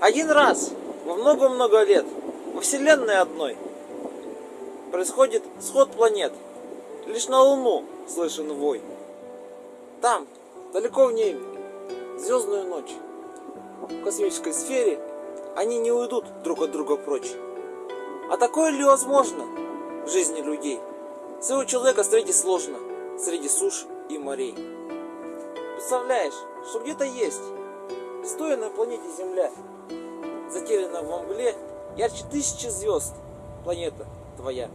Один раз во много-много лет во Вселенной одной происходит сход планет. Лишь на Луну слышен вой. Там, далеко в небе, звездную ночь. В космической сфере они не уйдут друг от друга прочь. А такое ли возможно в жизни людей? Своего человека встретить сложно среди суш и морей. Представляешь, что где-то есть, стоя на планете Земля, затерянная во мгле, ярче тысячи звезд, планета твоя.